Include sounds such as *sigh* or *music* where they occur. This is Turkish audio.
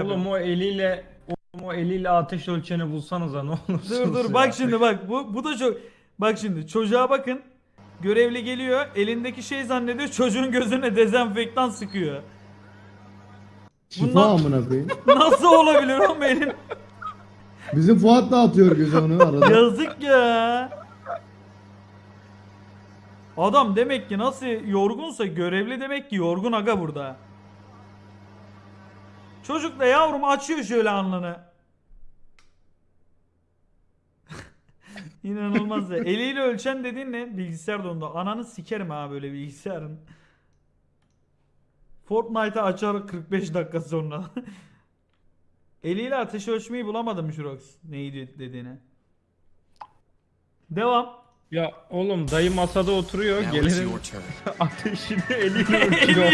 Oğlum o eliyle oğlum o eliyle ateş ölçeni bulsanıza ne olursunuz Dur dur ya. bak şimdi bak bu bu da çok bak şimdi çocuğa bakın. Görevli geliyor elindeki şey zannediyor çocuğun gözüne dezenfektan sıkıyor. Şifa Bundan- amına koyayım. *laughs* Nasıl olabilir oğlum elin? Bizim Fuat da atıyor göze onu arada. Yazık ya. Adam demek ki nasıl yorgunsa görevli demek ki yorgun aga burada. Çocuk da yavrum açıyor şöyle alnını. İnanılmaz ya. Eliyle ölçen dediğin ne? Bilgisayar dondu. Ananı sikerim ha böyle bilgisayarın. Fortnite'ı açar 45 dakika sonra. *laughs* Eliyle ateş ölçmeyi bulamadım Jurox. Neyi dediğini. Devam. Ya oğlum dayı masada oturuyor gelenin *laughs* ateşini eliyle *laughs* ölçüyor.